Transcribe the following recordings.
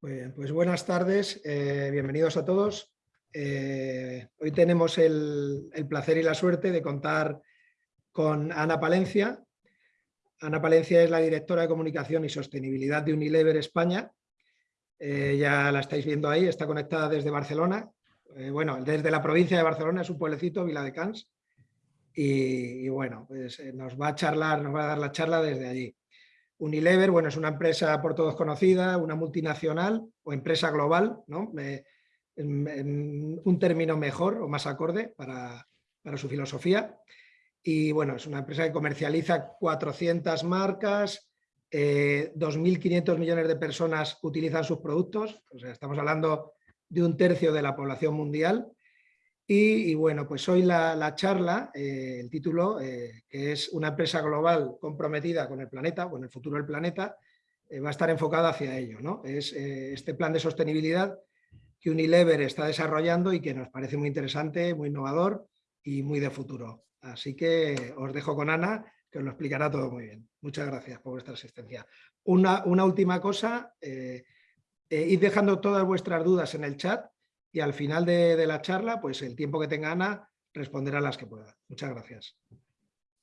pues buenas tardes, eh, bienvenidos a todos. Eh, hoy tenemos el, placer y la suerte de contar con Ana Palencia. Ana Palencia es la directora de Comunicación y Sostenibilidad de Unilever España. Eh, ya la estáis viendo ahí, está conectada desde Barcelona. bueno, desde la provincia de Barcelona, es un pueblecito, Vila de Cans. Y, y bueno, pues nos va a charlar, nos va a dar la charla desde allí. Unilever, bueno, es una empresa por todos conocida, una multinacional o empresa global, ¿no? un término mejor o más acorde para, su filosofía. Y bueno, es una empresa que comercializa 400 marcas, 2.500 eh, millones de personas utilizan sus productos, o sea, estamos hablando de un tercio de la población mundial y, bueno, pues hoy la, charla, eh, el título, eh, que es una empresa global comprometida con el planeta, con el futuro del planeta, eh, va a estar enfocada hacia ello. ¿no? Es este plan de sostenibilidad que Unilever está desarrollando y que nos parece muy interesante, muy innovador y muy de futuro. Así que os dejo con Ana, que os lo explicará todo muy bien. Muchas gracias por vuestra asistencia. Una, una última cosa, id dejando todas vuestras dudas en el chat y al final de, la charla, pues el tiempo que tenga Ana responderá las que pueda. Muchas gracias.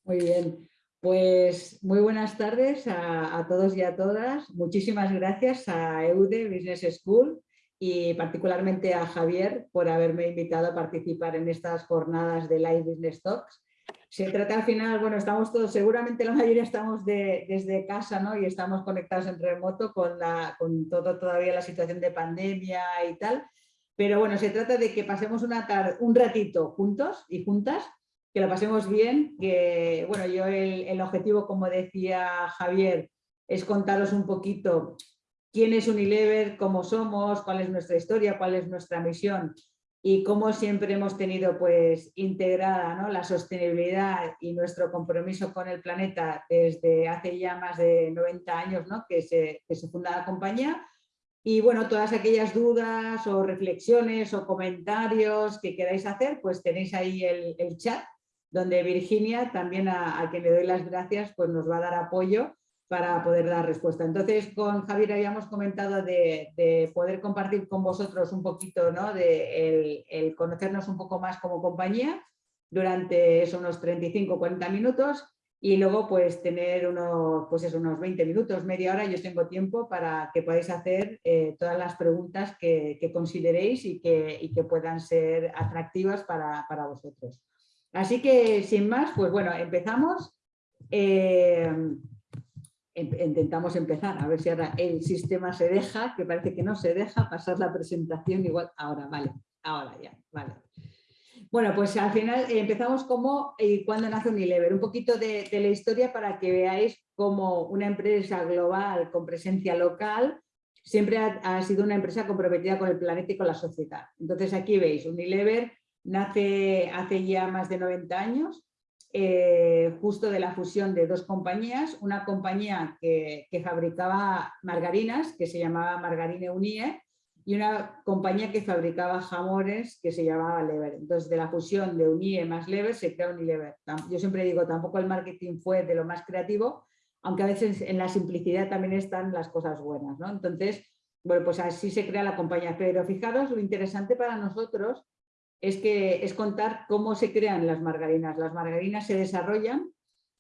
Muy bien, pues muy buenas tardes a, todos y a todas. Muchísimas gracias a EUDE Business School y particularmente a Javier por haberme invitado a participar en estas jornadas de Live Business Talks. Se trata al final, bueno, estamos todos, seguramente la mayoría estamos desde casa ¿no? y estamos conectados en remoto con, la, con todo todavía la situación de pandemia y tal, pero bueno, se trata de que pasemos una un ratito juntos y juntas, que lo pasemos bien, que bueno, yo el, objetivo, como decía Javier, es contaros un poquito quién es Unilever, cómo somos, cuál es nuestra historia, cuál es nuestra misión y cómo siempre hemos tenido pues integrada ¿no? la sostenibilidad y nuestro compromiso con el planeta desde hace ya más de 90 años ¿no? que, se, que se funda la compañía y bueno, todas aquellas dudas o reflexiones o comentarios que queráis hacer, pues tenéis ahí el, chat, donde Virginia, también a, quien le doy las gracias, pues nos va a dar apoyo para poder dar respuesta. Entonces, con Javier habíamos comentado de, poder compartir con vosotros un poquito, ¿no? de el, conocernos un poco más como compañía durante esos unos 35-40 minutos y luego pues tener unos, pues unos 20 minutos, media hora, yo tengo tiempo para que podáis hacer eh, todas las preguntas que, consideréis y que, que, puedan ser atractivas para, vosotros. Así que sin más, pues bueno, empezamos. Eh, em, intentamos empezar, a ver si ahora el sistema se deja, que parece que no se deja pasar la presentación igual. Ahora, vale, ahora ya, vale. Bueno, pues al final eh, empezamos como y eh, cuando nace Unilever, un poquito de, la historia para que veáis cómo una empresa global con presencia local siempre ha, sido una empresa comprometida con el planeta y con la sociedad. Entonces aquí veis, Unilever nace hace ya más de 90 años, eh, justo de la fusión de dos compañías, una compañía que, que fabricaba margarinas, que se llamaba Margarine Unie, y una compañía que fabricaba jamones que se llamaba Lever. Entonces, de la fusión de Unie más Lever se crea Unilever. Yo siempre digo, tampoco el marketing fue de lo más creativo, aunque a veces en la simplicidad también están las cosas buenas. ¿no? Entonces, bueno, pues así se crea la compañía. Pero fijaros, lo interesante para nosotros es, que, es contar cómo se crean las margarinas. Las margarinas se desarrollan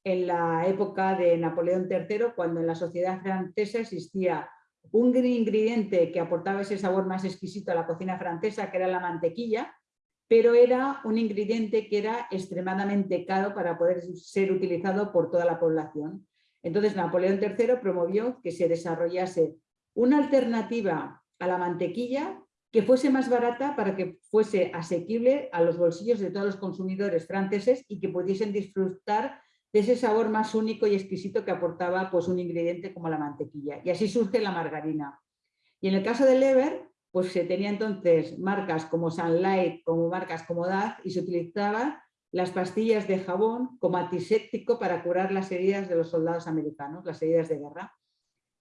en la época de Napoleón III, cuando en la sociedad francesa existía un ingrediente que aportaba ese sabor más exquisito a la cocina francesa, que era la mantequilla, pero era un ingrediente que era extremadamente caro para poder ser utilizado por toda la población. Entonces Napoleón III promovió que se desarrollase una alternativa a la mantequilla que fuese más barata para que fuese asequible a los bolsillos de todos los consumidores franceses y que pudiesen disfrutar de ese sabor más único y exquisito que aportaba pues, un ingrediente como la mantequilla. Y así surge la margarina. Y en el caso del Lever, pues se tenía entonces marcas como Sunlight, como marcas como Daz, y se utilizaban las pastillas de jabón como antiséptico para curar las heridas de los soldados americanos, las heridas de guerra.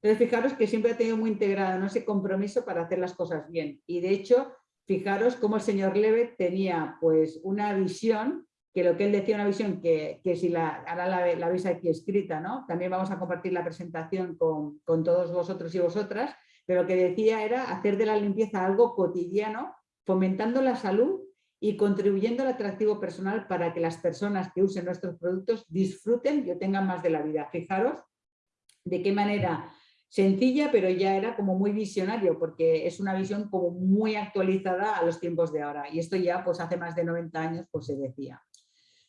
Entonces, fijaros que siempre ha tenido muy integrado ese compromiso para hacer las cosas bien. Y de hecho, fijaros cómo el señor Lever tenía pues, una visión que lo que él decía, una visión que, si la, ahora la, veis aquí escrita, ¿no? también vamos a compartir la presentación con, todos vosotros y vosotras, pero lo que decía era hacer de la limpieza algo cotidiano, fomentando la salud y contribuyendo al atractivo personal para que las personas que usen nuestros productos disfruten y obtengan más de la vida. Fijaros de qué manera sencilla, pero ya era como muy visionario, porque es una visión como muy actualizada a los tiempos de ahora. Y esto ya pues hace más de 90 años pues se decía.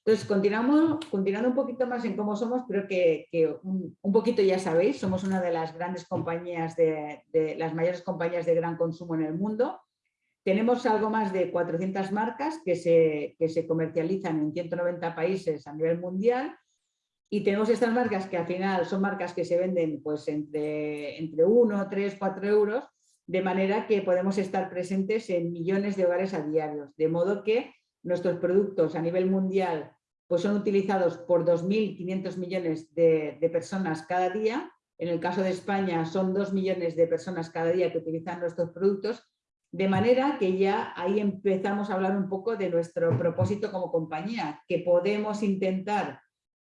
Entonces, continuamos, continuando un poquito más en cómo somos, creo que, un, poquito ya sabéis, somos una de las grandes compañías, de, las mayores compañías de gran consumo en el mundo. Tenemos algo más de 400 marcas que se, que se comercializan en 190 países a nivel mundial y tenemos estas marcas que al final son marcas que se venden pues entre, entre 1, 3, 4 euros, de manera que podemos estar presentes en millones de hogares a diario, de modo que nuestros productos a nivel mundial pues son utilizados por 2.500 millones de, personas cada día. En el caso de España son 2 millones de personas cada día que utilizan nuestros productos, de manera que ya ahí empezamos a hablar un poco de nuestro propósito como compañía, que podemos intentar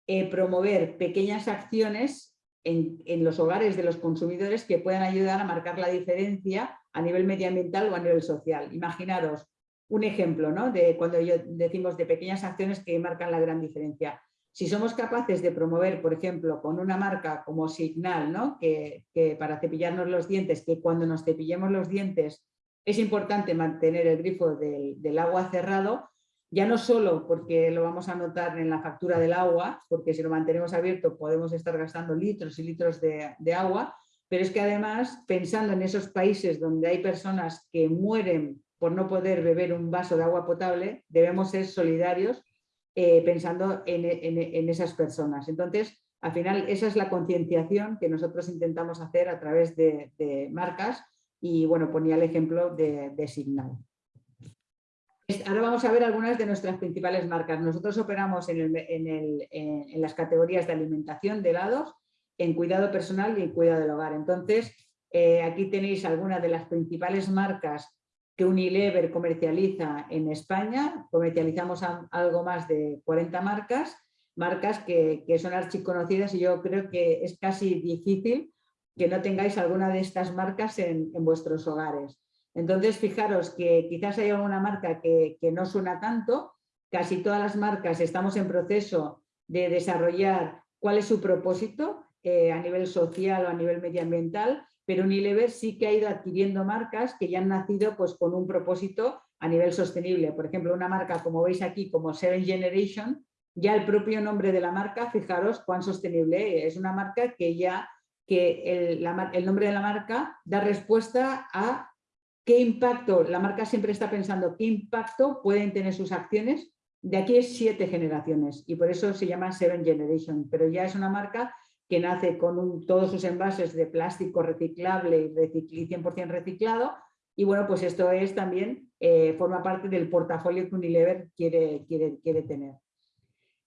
eh, promover pequeñas acciones en, en, los hogares de los consumidores que puedan ayudar a marcar la diferencia a nivel medioambiental o a nivel social. Imaginaros, un ejemplo ¿no? de cuando decimos de pequeñas acciones que marcan la gran diferencia. Si somos capaces de promover, por ejemplo, con una marca como Signal, ¿no? que, para cepillarnos los dientes, que cuando nos cepillemos los dientes es importante mantener el grifo del, agua cerrado, ya no solo porque lo vamos a notar en la factura del agua, porque si lo mantenemos abierto podemos estar gastando litros y litros de agua, pero es que además, pensando en esos países donde hay personas que mueren por no poder beber un vaso de agua potable, debemos ser solidarios eh, pensando en, esas personas. Entonces, al final, esa es la concienciación que nosotros intentamos hacer a través de, marcas y, bueno, ponía el ejemplo de, Signal. Ahora vamos a ver algunas de nuestras principales marcas. Nosotros operamos en, las categorías de alimentación, de helados, en cuidado personal y en cuidado del hogar. Entonces, eh, aquí tenéis algunas de las principales marcas que Unilever comercializa en España. Comercializamos algo más de 40 marcas, marcas que, son archiconocidas y yo creo que es casi difícil que no tengáis alguna de estas marcas en, vuestros hogares. Entonces, fijaros que quizás hay alguna marca que, no suena tanto, casi todas las marcas estamos en proceso de desarrollar cuál es su propósito eh, a nivel social o a nivel medioambiental pero Unilever sí que ha ido adquiriendo marcas que ya han nacido pues, con un propósito a nivel sostenible. Por ejemplo, una marca, como veis aquí, como Seven Generation, ya el propio nombre de la marca, fijaros cuán sostenible es. una marca que ya, que el, el nombre de la marca da respuesta a qué impacto, la marca siempre está pensando qué impacto pueden tener sus acciones de aquí es siete generaciones y por eso se llama Seven Generation, pero ya es una marca que nace con todos sus envases de plástico reciclable y 100% reciclado. Y bueno, pues esto es también, eh, forma parte del portafolio que Unilever quiere, quiere, quiere tener.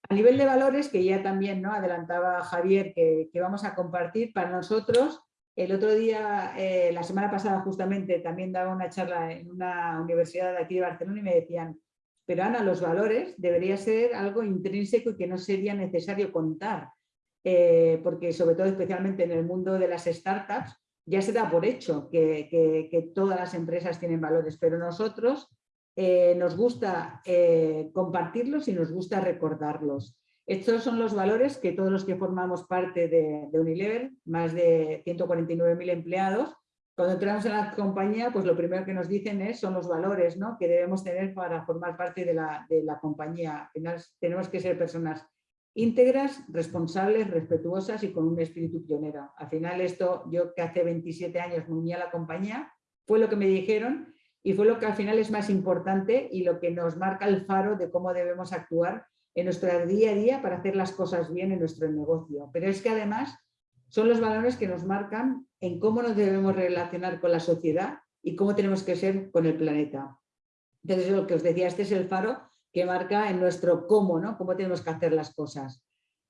A nivel de valores, que ya también ¿no? adelantaba Javier que, vamos a compartir, para nosotros, el otro día, eh, la semana pasada justamente, también daba una charla en una universidad de aquí de Barcelona y me decían, pero Ana, los valores debería ser algo intrínseco y que no sería necesario contar. Eh, porque sobre todo especialmente en el mundo de las startups, ya se da por hecho que, todas las empresas tienen valores, pero nosotros eh, nos gusta eh, compartirlos y nos gusta recordarlos. Estos son los valores que todos los que formamos parte de, Unilever, más de 149.000 empleados, cuando entramos en la compañía, pues lo primero que nos dicen es, son los valores ¿no? que debemos tener para formar parte de la, de la compañía. Tenemos que ser personas íntegras, responsables, respetuosas y con un espíritu pionero. Al final esto, yo que hace 27 años me uní a la compañía, fue lo que me dijeron y fue lo que al final es más importante y lo que nos marca el faro de cómo debemos actuar en nuestro día a día para hacer las cosas bien en nuestro negocio. Pero es que además son los valores que nos marcan en cómo nos debemos relacionar con la sociedad y cómo tenemos que ser con el planeta. Entonces, lo que os decía, este es el faro que marca en nuestro cómo, ¿no? Cómo tenemos que hacer las cosas.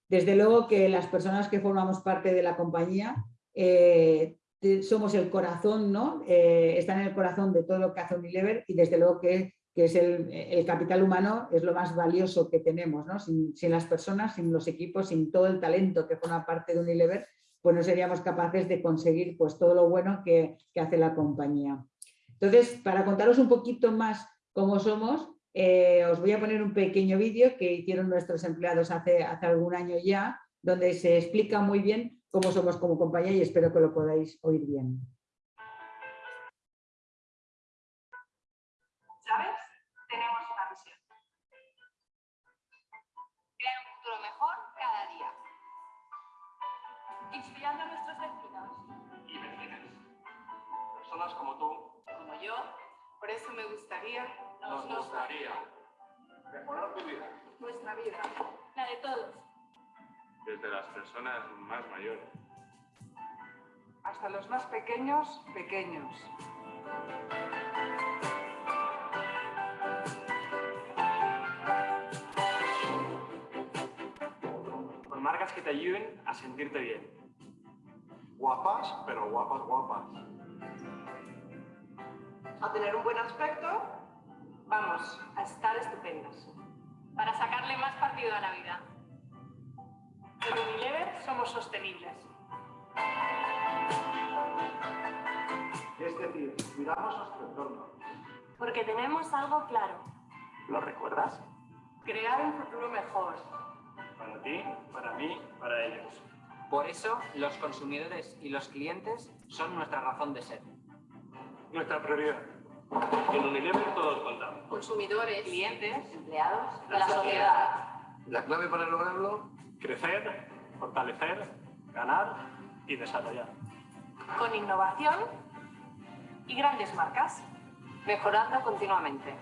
Desde luego que las personas que formamos parte de la compañía eh, somos el corazón, ¿no? Eh, están en el corazón de todo lo que hace Unilever y desde luego que, es el, capital humano, es lo más valioso que tenemos, ¿no? sin, sin, las personas, sin los equipos, sin todo el talento que forma parte de Unilever, pues no seríamos capaces de conseguir pues, todo lo bueno que, hace la compañía. Entonces, para contaros un poquito más cómo somos, eh, os voy a poner un pequeño vídeo que hicieron nuestros empleados hace, hace algún año ya, donde se explica muy bien cómo somos como compañía y espero que lo podáis oír bien. ¿Sabes? Tenemos una misión. Crear un futuro mejor cada día. Inspirando a nuestros vecinos. Y vecinas. Personas como tú. Como yo. Por eso me gustaría... Nos gustaría mejorar tu vida. Nuestra vida. La de todos. Desde las personas más mayores. Hasta los más pequeños, pequeños. Con marcas que te ayuden a sentirte bien. Guapas, pero guapas, guapas. A tener un buen aspecto, Vamos, a estar estupendas. Para sacarle más partido a la vida. En Unilever somos sostenibles. Es decir, cuidamos nuestro entorno. Porque tenemos algo claro. ¿Lo recuerdas? Crear un futuro mejor. Para ti, para mí, para ellos. Por eso, los consumidores y los clientes son nuestra razón de ser. Nuestra prioridad. En Unilever todos contamos. Consumidores, clientes, empleados, la sociedad. La clave para lograrlo, Crecer, fortalecer, ganar y desarrollar. Con innovación y grandes marcas. Mejorando continuamente.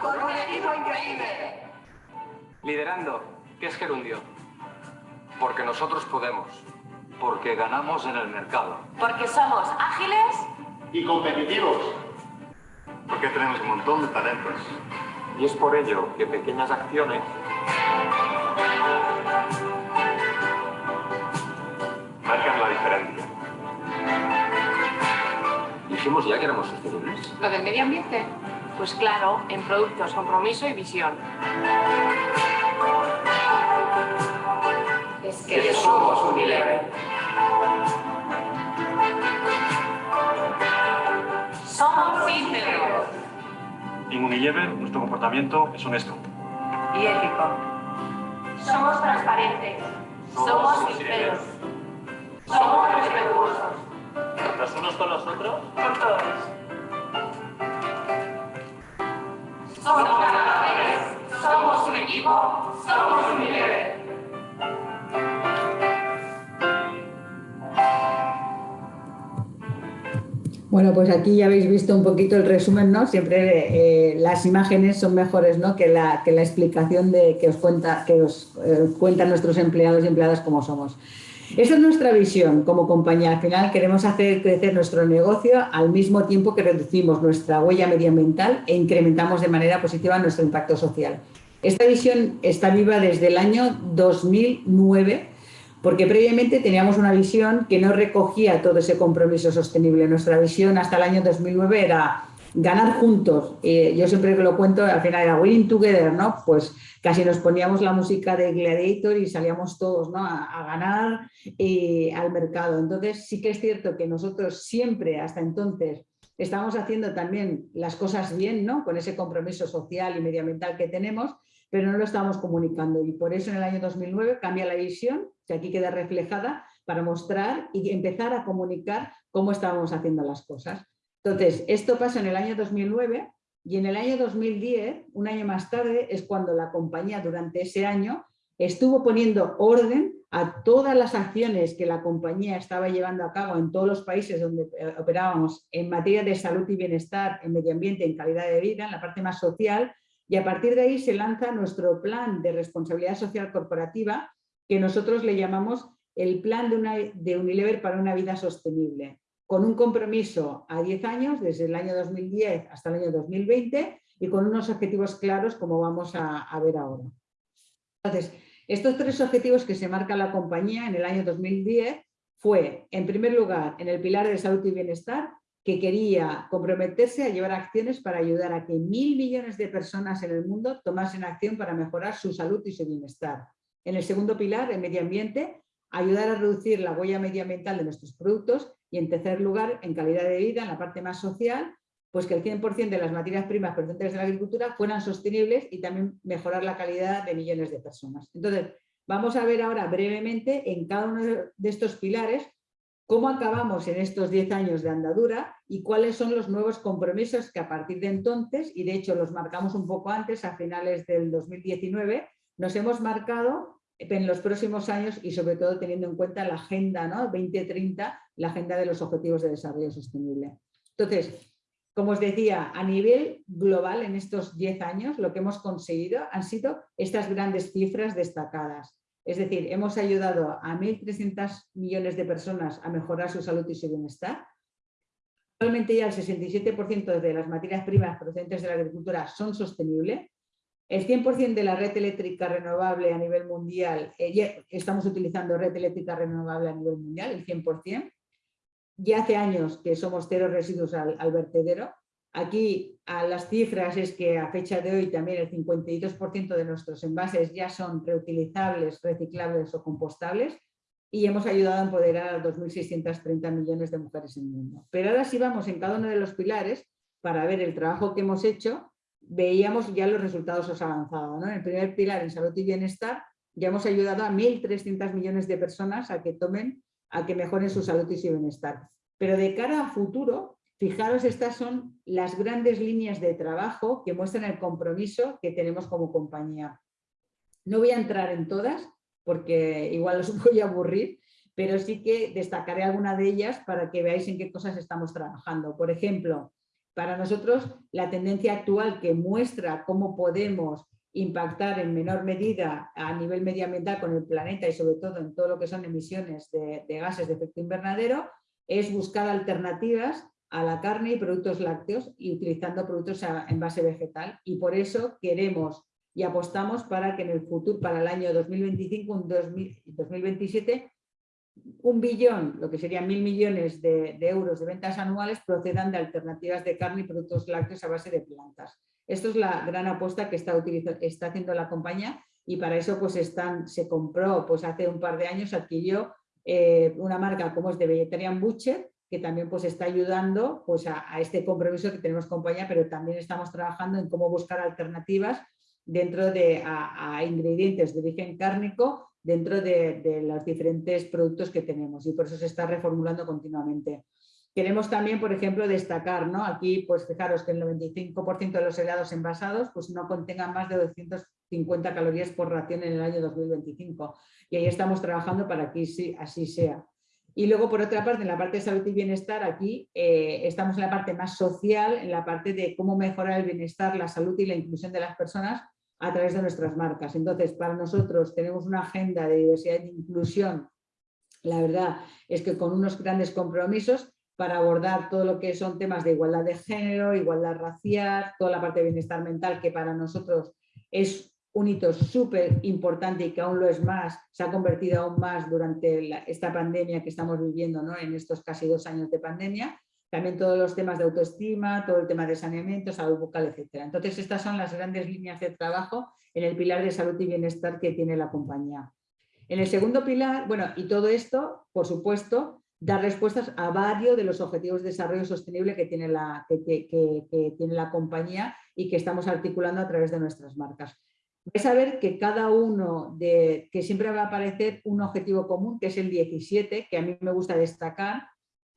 con un equipo increíble. Liderando, ¿qué es Gerundio? Porque nosotros podemos. Porque ganamos en el mercado. Porque somos ágiles y competitivos. Porque tenemos un montón de talentos. Y es por ello que pequeñas acciones marcan la diferencia. Dijimos ya que éramos sostenibles. ¿Lo del medio ambiente? Pues claro, en productos, compromiso y visión. Es que somos Unilever. En Unilever nuestro comportamiento es honesto. Y ético. Somos transparentes. Somos sinceros. Somos respetuosos. Los unos con los otros Con todos. Somos ganadores. Somos un equipo. Somos Unilever. Bueno, pues aquí ya habéis visto un poquito el resumen, ¿no? Siempre eh, las imágenes son mejores, ¿no? Que la, que la explicación de, que os, cuenta, que os eh, cuentan nuestros empleados y empleadas cómo somos. Esa es nuestra visión como compañía. Al final queremos hacer crecer nuestro negocio al mismo tiempo que reducimos nuestra huella medioambiental e incrementamos de manera positiva nuestro impacto social. Esta visión está viva desde el año 2009 porque previamente teníamos una visión que no recogía todo ese compromiso sostenible. Nuestra visión hasta el año 2009 era ganar juntos. Eh, yo siempre que lo cuento, al final era winning together, ¿no? Pues casi nos poníamos la música de Gladiator y salíamos todos ¿no? a, ganar eh, al mercado. Entonces sí que es cierto que nosotros siempre, hasta entonces, estábamos haciendo también las cosas bien, ¿no? Con ese compromiso social y medioambiental que tenemos, pero no lo estábamos comunicando. Y por eso en el año 2009 cambia la visión, que aquí queda reflejada, para mostrar y empezar a comunicar cómo estábamos haciendo las cosas. Entonces, esto pasa en el año 2009 y en el año 2010, un año más tarde, es cuando la compañía durante ese año estuvo poniendo orden a todas las acciones que la compañía estaba llevando a cabo en todos los países donde eh, operábamos en materia de salud y bienestar, en medio ambiente, en calidad de vida, en la parte más social, y a partir de ahí se lanza nuestro plan de responsabilidad social corporativa, que nosotros le llamamos el plan de, Unilever para una vida sostenible con un compromiso a 10 años, desde el año 2010 hasta el año 2020, y con unos objetivos claros como vamos a, ver ahora. Entonces, estos tres objetivos que se marca la compañía en el año 2010 fue, en primer lugar, en el pilar de salud y bienestar, que quería comprometerse a llevar acciones para ayudar a que mil millones de personas en el mundo tomasen acción para mejorar su salud y su bienestar. En el segundo pilar, el medio ambiente, ayudar a reducir la huella medioambiental de nuestros productos y en tercer lugar, en calidad de vida, en la parte más social, pues que el 100% de las materias primas procedentes de la agricultura fueran sostenibles y también mejorar la calidad de millones de personas. Entonces, vamos a ver ahora brevemente en cada uno de estos pilares cómo acabamos en estos 10 años de andadura y cuáles son los nuevos compromisos que a partir de entonces, y de hecho los marcamos un poco antes, a finales del 2019, nos hemos marcado en los próximos años y sobre todo teniendo en cuenta la agenda ¿no? 2030, la agenda de los Objetivos de Desarrollo Sostenible. Entonces, como os decía, a nivel global en estos 10 años lo que hemos conseguido han sido estas grandes cifras destacadas. Es decir, hemos ayudado a 1.300 millones de personas a mejorar su salud y su bienestar. Actualmente ya el 67% de las materias primas procedentes de la agricultura son sostenibles. El 100% de la red eléctrica renovable a nivel mundial, eh, estamos utilizando red eléctrica renovable a nivel mundial, el 100% ya hace años que somos cero residuos al, vertedero. Aquí a las cifras es que a fecha de hoy también el 52% de nuestros envases ya son reutilizables, reciclables o compostables y hemos ayudado a empoderar a 2.630 millones de mujeres en el mundo. Pero ahora sí vamos en cada uno de los pilares para ver el trabajo que hemos hecho, veíamos ya los resultados avanzados. En el primer pilar, en salud y bienestar, ya hemos ayudado a 1.300 millones de personas a que tomen a que mejoren su salud y su bienestar. Pero de cara a futuro, fijaros, estas son las grandes líneas de trabajo que muestran el compromiso que tenemos como compañía. No voy a entrar en todas, porque igual os voy a aburrir, pero sí que destacaré alguna de ellas para que veáis en qué cosas estamos trabajando. Por ejemplo, para nosotros la tendencia actual que muestra cómo podemos impactar en menor medida a nivel medioambiental con el planeta y sobre todo en todo lo que son emisiones de, gases de efecto invernadero, es buscar alternativas a la carne y productos lácteos y utilizando productos en base vegetal. Y por eso queremos y apostamos para que en el futuro, para el año 2025, un 2027, un billón, lo que serían mil millones de, euros de ventas anuales procedan de alternativas de carne y productos lácteos a base de plantas. Esto es la gran apuesta que está, está haciendo la compañía y para eso pues están, se compró pues hace un par de años, adquirió eh, una marca como es de Vegetarian Butcher, que también pues está ayudando pues, a, este compromiso que tenemos compañía, pero también estamos trabajando en cómo buscar alternativas dentro de a, ingredientes de origen cárnico dentro de, los diferentes productos que tenemos y por eso se está reformulando continuamente. Queremos también, por ejemplo, destacar, ¿no? Aquí, pues fijaros que el 95% de los helados envasados pues, no contengan más de 250 calorías por ración en el año 2025. Y ahí estamos trabajando para que sí, así sea. Y luego, por otra parte, en la parte de salud y bienestar, aquí eh, estamos en la parte más social, en la parte de cómo mejorar el bienestar, la salud y la inclusión de las personas a través de nuestras marcas. Entonces, para nosotros tenemos una agenda de diversidad e inclusión, la verdad es que con unos grandes compromisos para abordar todo lo que son temas de igualdad de género, igualdad racial, toda la parte de bienestar mental que para nosotros es un hito súper importante y que aún lo es más, se ha convertido aún más durante esta pandemia que estamos viviendo ¿no? en estos casi dos años de pandemia. También todos los temas de autoestima, todo el tema de saneamiento, salud bucal, etc. Entonces estas son las grandes líneas de trabajo en el pilar de salud y bienestar que tiene la compañía. En el segundo pilar, bueno, y todo esto, por supuesto, dar respuestas a varios de los objetivos de desarrollo sostenible que tiene, la, que, tiene la compañía y que estamos articulando a través de nuestras marcas. Vais a ver que cada uno, de, que siempre va a aparecer un objetivo común, que es el 17, que a mí me gusta destacar,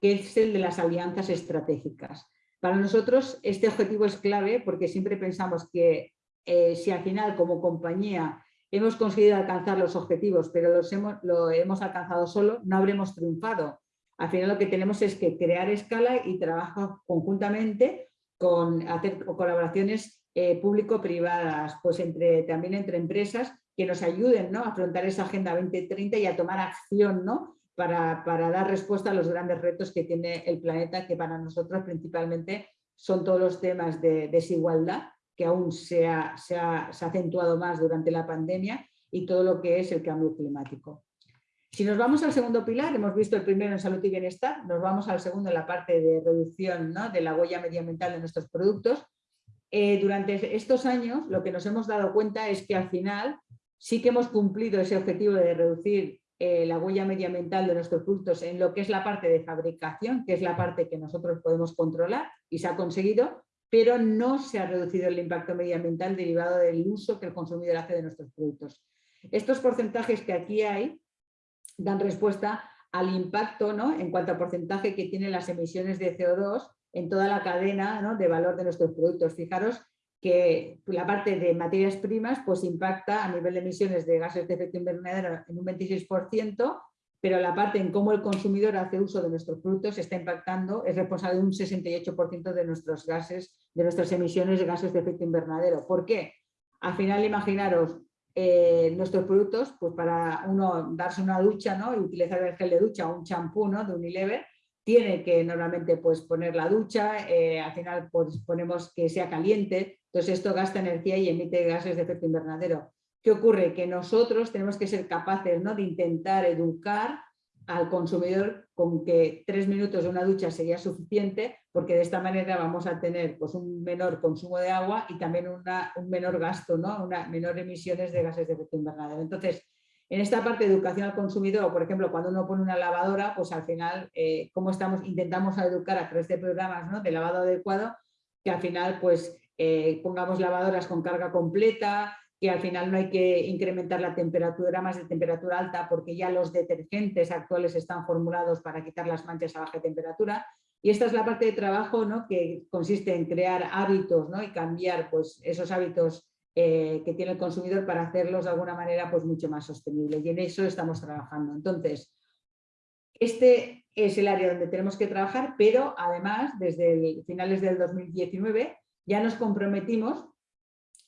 que es el de las alianzas estratégicas. Para nosotros este objetivo es clave porque siempre pensamos que eh, si al final como compañía hemos conseguido alcanzar los objetivos, pero los hemos, lo hemos alcanzado solo, no habremos triunfado. Al final lo que tenemos es que crear escala y trabajar conjuntamente con hacer colaboraciones eh, público-privadas, pues entre, también entre empresas que nos ayuden ¿no? a afrontar esa Agenda 2030 y a tomar acción ¿no? para, dar respuesta a los grandes retos que tiene el planeta, que para nosotros principalmente son todos los temas de desigualdad, que aún se ha, se ha acentuado más durante la pandemia, y todo lo que es el cambio climático. Si nos vamos al segundo pilar, hemos visto el primero en salud y bienestar, nos vamos al segundo en la parte de reducción de la huella medioambiental de nuestros productos. Eh, durante estos años lo que nos hemos dado cuenta es que al final sí que hemos cumplido ese objetivo de reducir eh, la huella medioambiental de nuestros productos en lo que es la parte de fabricación, que es la parte que nosotros podemos controlar y se ha conseguido, pero no se ha reducido el impacto medioambiental derivado del uso que el consumidor hace de nuestros productos. Estos porcentajes que aquí hay dan respuesta al impacto ¿no? en cuanto a porcentaje que tienen las emisiones de CO2 en toda la cadena de valor de nuestros productos. Fijaros que la parte de materias primas pues impacta a nivel de emisiones de gases de efecto invernadero en un 26%, pero la parte en cómo el consumidor hace uso de nuestros productos está impactando, es responsable de un 68% de nuestros gases, de nuestras emisiones de gases de efecto invernadero. ¿Por qué? Al final, imaginaros, eh, nuestros productos, pues para uno darse una ducha ¿no? y utilizar el gel de ducha o un champú ¿no? de Unilever, tiene que normalmente pues, poner la ducha, eh, al final pues, ponemos que sea caliente, entonces esto gasta energía y emite gases de efecto invernadero. ¿Qué ocurre? Que nosotros tenemos que ser capaces ¿no? de intentar educar al consumidor con que tres minutos de una ducha sería suficiente porque de esta manera vamos a tener pues, un menor consumo de agua y también una, un menor gasto, ¿no? una menor emisiones de gases de efecto invernadero. Entonces, en esta parte de educación al consumidor, por ejemplo, cuando uno pone una lavadora, pues al final, eh, ¿cómo estamos? Intentamos educar a través de programas ¿no? de lavado adecuado, que al final pues eh, pongamos lavadoras con carga completa, que al final no hay que incrementar la temperatura más de temperatura alta porque ya los detergentes actuales están formulados para quitar las manchas a baja temperatura. Y esta es la parte de trabajo ¿no? que consiste en crear hábitos ¿no? y cambiar pues, esos hábitos eh, que tiene el consumidor para hacerlos de alguna manera pues mucho más sostenible y en eso estamos trabajando. Entonces, este es el área donde tenemos que trabajar, pero además desde finales del 2019 ya nos comprometimos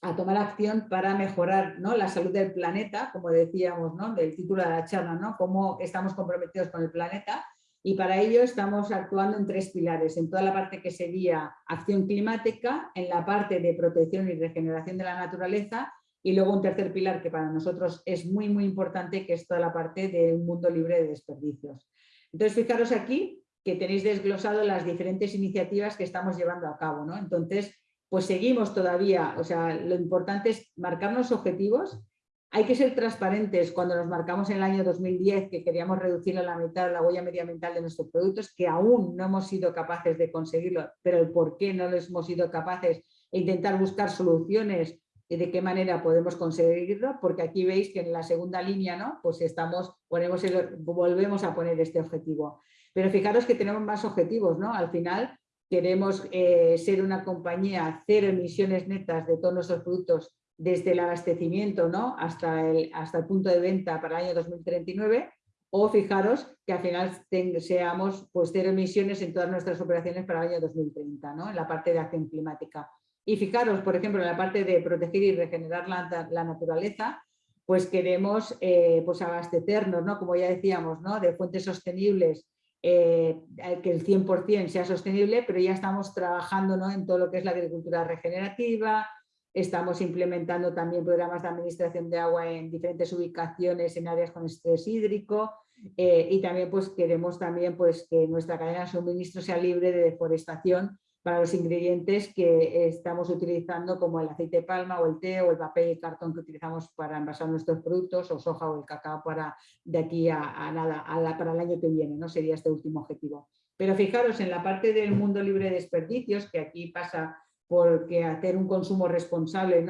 a tomar acción para mejorar ¿no? la salud del planeta, como decíamos ¿no? del título de la charla, ¿no? cómo estamos comprometidos con el planeta y para ello estamos actuando en tres pilares, en toda la parte que sería acción climática, en la parte de protección y regeneración de la naturaleza y luego un tercer pilar que para nosotros es muy muy importante que es toda la parte de un mundo libre de desperdicios. Entonces fijaros aquí que tenéis desglosado las diferentes iniciativas que estamos llevando a cabo. ¿no? Entonces pues seguimos todavía, o sea, lo importante es marcarnos objetivos hay que ser transparentes cuando nos marcamos en el año 2010 que queríamos reducir a la mitad la huella medioambiental de nuestros productos, que aún no hemos sido capaces de conseguirlo, pero el por qué no lo hemos sido capaces e intentar buscar soluciones y de qué manera podemos conseguirlo, porque aquí veis que en la segunda línea ¿no? pues estamos, ponemos volvemos a poner este objetivo. Pero fijaros que tenemos más objetivos, ¿no? Al final queremos eh, ser una compañía cero emisiones netas de todos nuestros productos desde el abastecimiento ¿no? hasta, el, hasta el punto de venta para el año 2039 o fijaros que al final seamos pues, cero emisiones en todas nuestras operaciones para el año 2030, ¿no? en la parte de acción climática. Y fijaros, por ejemplo, en la parte de proteger y regenerar la, la naturaleza, pues queremos eh, pues abastecernos, ¿no? como ya decíamos, ¿no? de fuentes sostenibles, eh, que el 100% sea sostenible, pero ya estamos trabajando ¿no? en todo lo que es la agricultura regenerativa, Estamos implementando también programas de administración de agua en diferentes ubicaciones en áreas con estrés hídrico eh, y también pues queremos también pues que nuestra cadena de suministro sea libre de deforestación para los ingredientes que estamos utilizando como el aceite de palma o el té o el papel y el cartón que utilizamos para envasar nuestros productos o soja o el cacao para de aquí a, nada, para el año que viene, ¿no? sería este último objetivo. Pero fijaros en la parte del mundo libre de desperdicios, que aquí pasa porque hacer un consumo responsable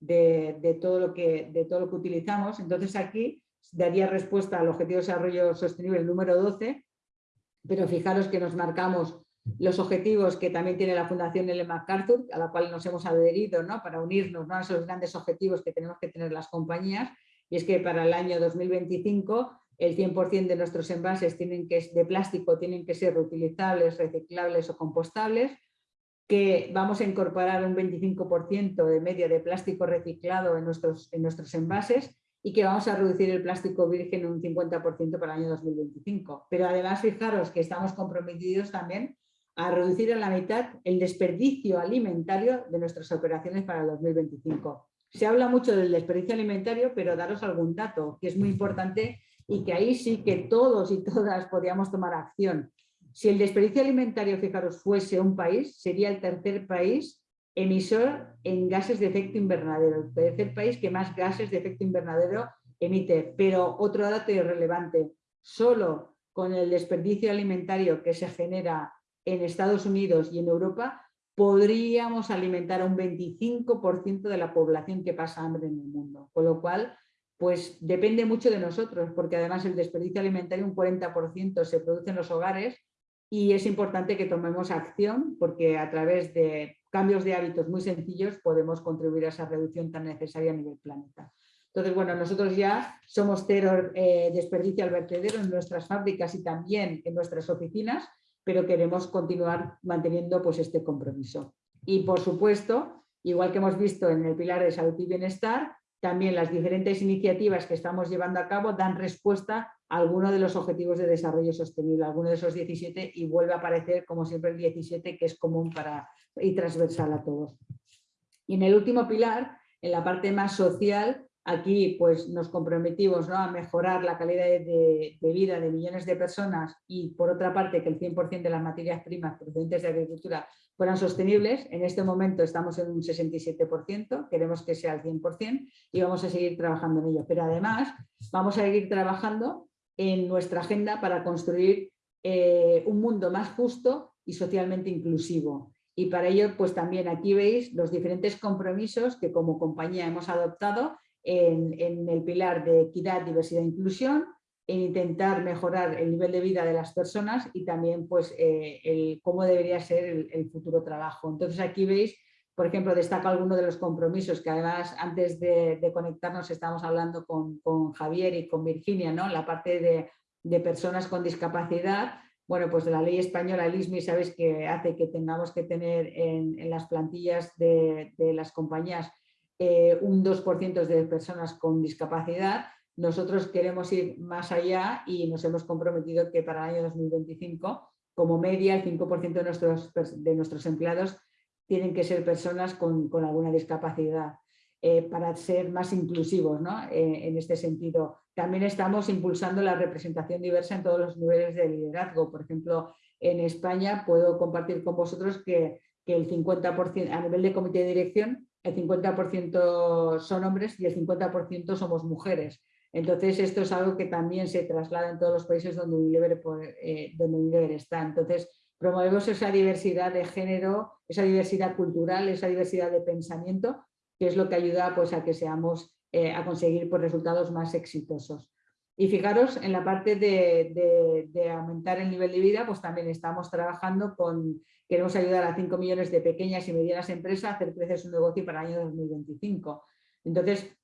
de, todo lo que, de todo lo que utilizamos. Entonces aquí daría respuesta al Objetivo de Desarrollo Sostenible número 12, pero fijaros que nos marcamos los objetivos que también tiene la Fundación Ellen MacArthur, a la cual nos hemos adherido ¿no? para unirnos a esos grandes objetivos que tenemos que tener las compañías, y es que para el año 2025 el 100% de nuestros envases tienen que, de plástico tienen que ser reutilizables, reciclables o compostables, que vamos a incorporar un 25% de media de plástico reciclado en nuestros, en nuestros envases y que vamos a reducir el plástico virgen un 50% para el año 2025. Pero además fijaros que estamos comprometidos también a reducir a la mitad el desperdicio alimentario de nuestras operaciones para el 2025. Se habla mucho del desperdicio alimentario, pero daros algún dato que es muy importante y que ahí sí que todos y todas podíamos tomar acción. Si el desperdicio alimentario, fijaros, fuese un país, sería el tercer país emisor en gases de efecto invernadero, el tercer país que más gases de efecto invernadero emite. Pero otro dato irrelevante, solo con el desperdicio alimentario que se genera en Estados Unidos y en Europa, podríamos alimentar a un 25% de la población que pasa hambre en el mundo. Con lo cual, pues depende mucho de nosotros, porque además el desperdicio alimentario, un 40% se produce en los hogares y es importante que tomemos acción porque a través de cambios de hábitos muy sencillos podemos contribuir a esa reducción tan necesaria a nivel planeta. Entonces, bueno, nosotros ya somos cero eh, desperdicio al vertedero en nuestras fábricas y también en nuestras oficinas, pero queremos continuar manteniendo pues, este compromiso. Y por supuesto, igual que hemos visto en el pilar de salud y bienestar, también las diferentes iniciativas que estamos llevando a cabo dan respuesta a alguno de los objetivos de desarrollo sostenible, alguno de esos 17 y vuelve a aparecer como siempre el 17 que es común para, y transversal a todos. Y en el último pilar, en la parte más social, Aquí pues, nos comprometimos a mejorar la calidad de, vida de millones de personas y por otra parte que el 100% de las materias primas procedentes de agricultura fueran sostenibles. En este momento estamos en un 67%, queremos que sea el 100% y vamos a seguir trabajando en ello. Pero además vamos a seguir trabajando en nuestra agenda para construir eh, un mundo más justo y socialmente inclusivo. Y para ello, pues también aquí veis los diferentes compromisos que como compañía hemos adoptado en, el pilar de equidad, diversidad e inclusión, en intentar mejorar el nivel de vida de las personas y también pues, eh, cómo debería ser el, futuro trabajo. Entonces aquí veis, por ejemplo, destaco algunos de los compromisos que además antes de, conectarnos estamos hablando con, Javier y con Virginia, ¿no? la parte de, personas con discapacidad, bueno, pues de la ley española, el ISMI, sabéis que hace que tengamos que tener en, las plantillas de, de las compañías eh, un 2% de personas con discapacidad. Nosotros queremos ir más allá y nos hemos comprometido que para el año 2025, como media, el 5% de nuestros, empleados tienen que ser personas con, alguna discapacidad. Eh, para ser más inclusivos eh, en este sentido. También estamos impulsando la representación diversa en todos los niveles de liderazgo. Por ejemplo, en España puedo compartir con vosotros que, que el 50% a nivel de comité de dirección el 50% son hombres y el 50% somos mujeres. Entonces, esto es algo que también se traslada en todos los países donde Unilever, eh, está. Entonces, promovemos esa diversidad de género, esa diversidad cultural, esa diversidad de pensamiento, que es lo que ayuda pues, a que seamos, eh, a conseguir pues, resultados más exitosos. Y fijaros, en la parte de, de, aumentar el nivel de vida, pues también estamos trabajando con, queremos ayudar a 5 millones de pequeñas y medianas empresas a hacer crecer su negocio para el año 2025. Entonces,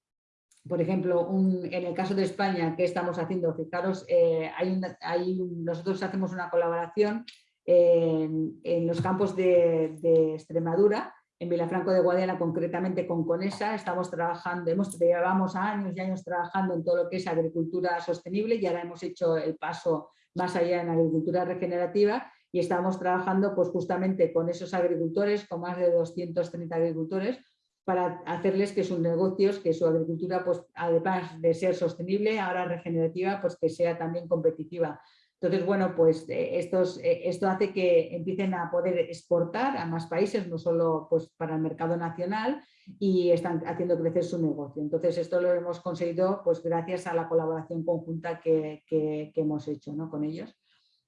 por ejemplo, en el caso de España, ¿qué estamos haciendo? Fijaros, eh, nosotros hacemos una colaboración en, los campos de, de Extremadura, en Vilafranco de Guadiana, concretamente con Conesa, estamos trabajando, hemos, llevamos años y años trabajando en todo lo que es agricultura sostenible y ahora hemos hecho el paso más allá en agricultura regenerativa y estamos trabajando pues justamente con esos agricultores, con más de 230 agricultores, para hacerles que sus negocios, que su agricultura, pues además de ser sostenible, ahora regenerativa, pues que sea también competitiva. Entonces, bueno, pues eh, eh, esto hace que empiecen a poder exportar a más países, no solo pues, para el mercado nacional, y están haciendo crecer su negocio. Entonces, esto lo hemos conseguido pues, gracias a la colaboración conjunta que, hemos hecho ¿no? con ellos.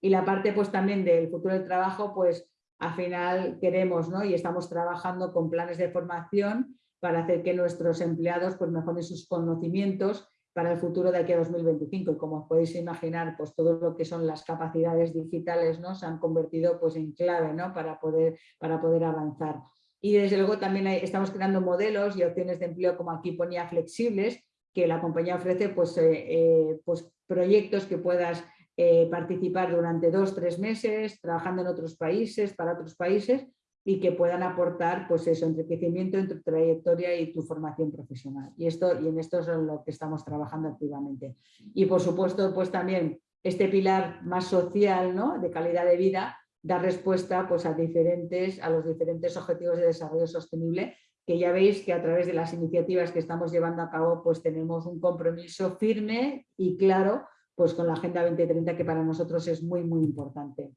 Y la parte pues, también del futuro del trabajo, pues al final queremos ¿no? y estamos trabajando con planes de formación para hacer que nuestros empleados pues, mejoren sus conocimientos para el futuro de aquí a 2025 y como podéis imaginar pues todo lo que son las capacidades digitales ¿no? se han convertido pues en clave ¿no? para, poder, para poder avanzar. Y desde luego también estamos creando modelos y opciones de empleo como aquí ponía flexibles que la compañía ofrece pues, eh, eh, pues proyectos que puedas eh, participar durante dos, tres meses trabajando en otros países, para otros países y que puedan aportar pues eso, enriquecimiento en tu trayectoria y tu formación profesional. Y, esto, y en esto es lo que estamos trabajando activamente. Y por supuesto, pues también este pilar más social, ¿no? de calidad de vida, da respuesta pues, a, diferentes, a los diferentes objetivos de desarrollo sostenible, que ya veis que a través de las iniciativas que estamos llevando a cabo, pues tenemos un compromiso firme y claro pues, con la Agenda 2030, que para nosotros es muy, muy importante.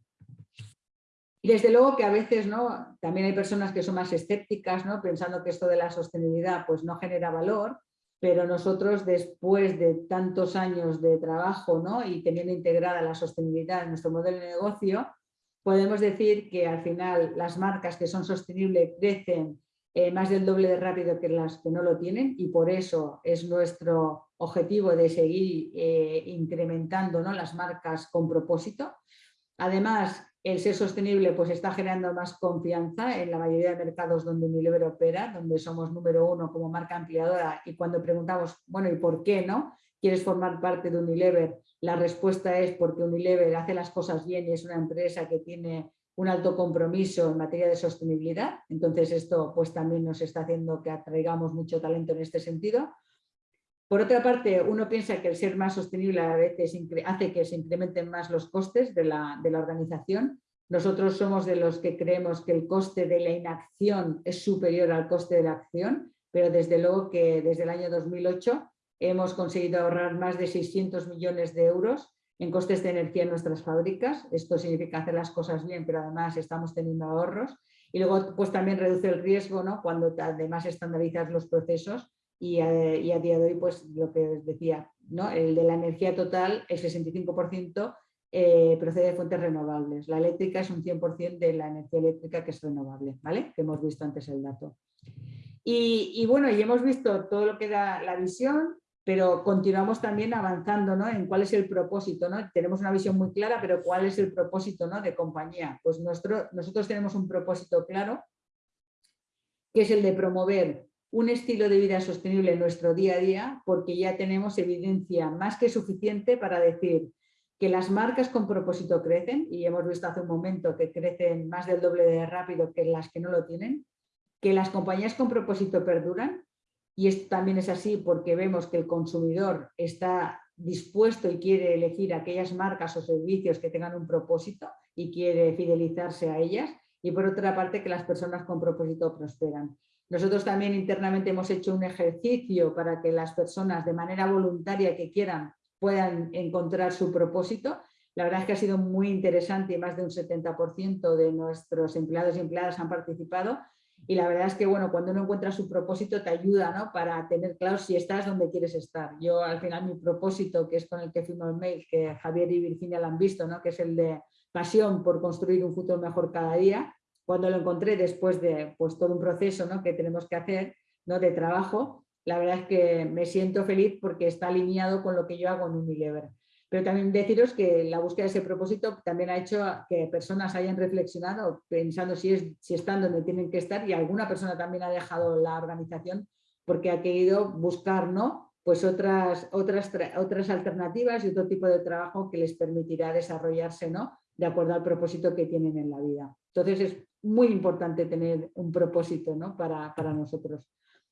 Y desde luego que a veces ¿no? también hay personas que son más escépticas, ¿no? pensando que esto de la sostenibilidad pues, no genera valor, pero nosotros después de tantos años de trabajo ¿no? y teniendo integrada la sostenibilidad en nuestro modelo de negocio, podemos decir que al final las marcas que son sostenibles crecen eh, más del doble de rápido que las que no lo tienen y por eso es nuestro objetivo de seguir eh, incrementando ¿no? las marcas con propósito. Además, el ser sostenible pues está generando más confianza en la mayoría de mercados donde Unilever opera, donde somos número uno como marca ampliadora y cuando preguntamos, bueno, ¿y por qué no? ¿Quieres formar parte de Unilever? La respuesta es porque Unilever hace las cosas bien y es una empresa que tiene un alto compromiso en materia de sostenibilidad. Entonces esto pues también nos está haciendo que atraigamos mucho talento en este sentido. Por otra parte, uno piensa que el ser más sostenible a veces hace que se incrementen más los costes de la, de la, organización. Nosotros somos de los que creemos que el coste de la inacción es superior al coste de la acción, pero desde luego que desde el año 2008 hemos conseguido ahorrar más de 600 millones de euros en costes de energía en nuestras fábricas. Esto significa hacer las cosas bien, pero además estamos teniendo ahorros. Y luego pues también reduce el riesgo ¿no? cuando además estandarizas los procesos y a, día de hoy, pues lo que os decía, ¿no? el de la energía total, el 65% eh, procede de fuentes renovables. La eléctrica es un 100% de la energía eléctrica que es renovable, ¿vale? Que hemos visto antes el dato. Y, bueno, y hemos visto todo lo que da la visión, pero continuamos también avanzando ¿no? en cuál es el propósito. ¿no? Tenemos una visión muy clara, pero cuál es el propósito ¿no? de compañía. Pues nuestro, nosotros tenemos un propósito claro, que es el de promover un estilo de vida sostenible en nuestro día a día porque ya tenemos evidencia más que suficiente para decir que las marcas con propósito crecen y hemos visto hace un momento que crecen más del doble de rápido que las que no lo tienen, que las compañías con propósito perduran y esto también es así porque vemos que el consumidor está dispuesto y quiere elegir aquellas marcas o servicios que tengan un propósito y quiere fidelizarse a ellas y por otra parte que las personas con propósito prosperan. Nosotros también internamente hemos hecho un ejercicio para que las personas de manera voluntaria que quieran puedan encontrar su propósito. La verdad es que ha sido muy interesante y más de un 70% de nuestros empleados y empleadas han participado. Y la verdad es que bueno, cuando uno encuentra su propósito te ayuda ¿no? para tener claro si estás donde quieres estar. Yo al final mi propósito, que es con el que firmo el mail, que Javier y Virginia lo han visto, ¿no? que es el de pasión por construir un futuro mejor cada día, cuando lo encontré después de pues, todo un proceso ¿no? que tenemos que hacer ¿no? de trabajo, la verdad es que me siento feliz porque está alineado con lo que yo hago en Unilever. Pero también deciros que la búsqueda de ese propósito también ha hecho que personas hayan reflexionado pensando si, es, si están donde tienen que estar y alguna persona también ha dejado la organización porque ha querido buscar ¿no? pues otras, otras, otras alternativas y otro tipo de trabajo que les permitirá desarrollarse ¿no? de acuerdo al propósito que tienen en la vida. Entonces es muy importante tener un propósito ¿no? para, para nosotros.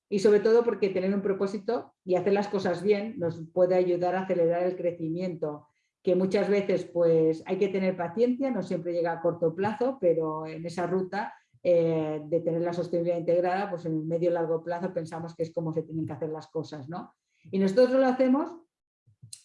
Y sobre todo porque tener un propósito y hacer las cosas bien nos puede ayudar a acelerar el crecimiento, que muchas veces pues hay que tener paciencia, no siempre llega a corto plazo, pero en esa ruta eh, de tener la sostenibilidad integrada, pues en el medio y largo plazo pensamos que es como se tienen que hacer las cosas. ¿no? Y nosotros lo hacemos,